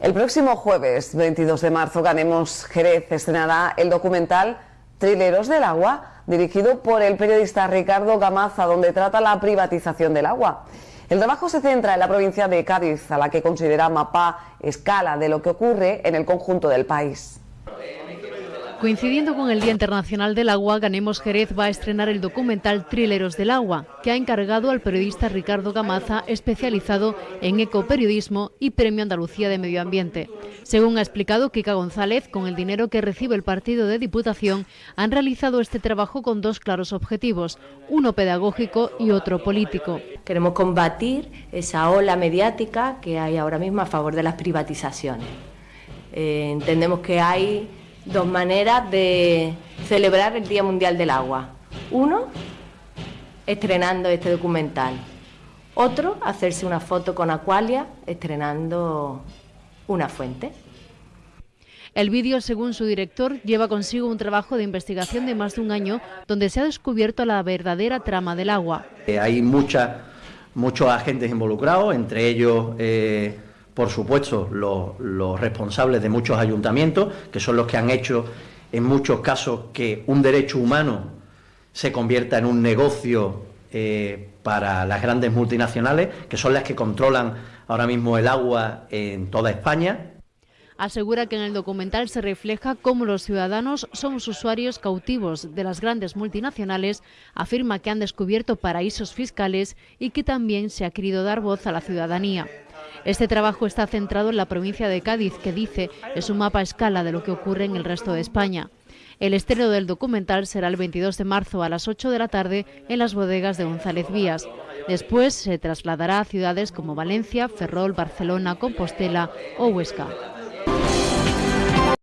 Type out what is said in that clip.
El próximo jueves 22 de marzo, Ganemos Jerez estrenará el documental Trileros del Agua, dirigido por el periodista Ricardo Gamaza, donde trata la privatización del agua. El trabajo se centra en la provincia de Cádiz, a la que considera mapa escala de lo que ocurre en el conjunto del país. Coincidiendo con el Día Internacional del Agua, Ganemos Jerez va a estrenar el documental Trileros del Agua, que ha encargado al periodista Ricardo Gamaza, especializado en ecoperiodismo y Premio Andalucía de Medio Ambiente. Según ha explicado Kika González, con el dinero que recibe el partido de Diputación, han realizado este trabajo con dos claros objetivos, uno pedagógico y otro político. Queremos combatir esa ola mediática que hay ahora mismo a favor de las privatizaciones. Eh, entendemos que hay dos maneras de celebrar el Día Mundial del Agua. Uno, estrenando este documental. Otro, hacerse una foto con Aqualia estrenando una fuente. El vídeo, según su director, lleva consigo un trabajo de investigación de más de un año donde se ha descubierto la verdadera trama del agua. Eh, hay mucha, muchos agentes involucrados, entre ellos... Eh, por supuesto, los, responsables de muchos ayuntamientos, que son los que han hecho en muchos casos que un derecho humano se convierta en un negocio eh, para las grandes multinacionales, que son las que controlan ahora mismo el agua en toda España. Asegura que en el documental se refleja cómo los ciudadanos somos usuarios cautivos de las grandes multinacionales, afirma que han descubierto paraísos fiscales y que también se ha querido dar voz a la ciudadanía. Este trabajo está centrado en la provincia de Cádiz, que dice es un mapa a escala de lo que ocurre en el resto de España. El estreno del documental será el 22 de marzo a las 8 de la tarde en las bodegas de González Vías. Después se trasladará a ciudades como Valencia, Ferrol, Barcelona, Compostela o Huesca.